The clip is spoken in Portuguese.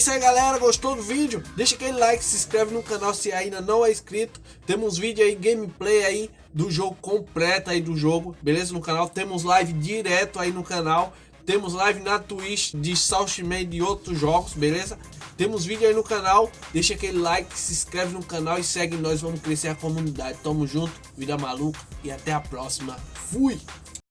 Isso aí galera, gostou do vídeo? Deixa aquele like, se inscreve no canal se ainda não é inscrito. Temos vídeo aí, gameplay aí do jogo completo aí do jogo, beleza? No canal, temos live direto aí no canal. Temos live na Twitch de Southman e de outros jogos, beleza? Temos vídeo aí no canal, deixa aquele like, se inscreve no canal e segue nós, vamos crescer a comunidade. Tamo junto, vida maluca e até a próxima. Fui!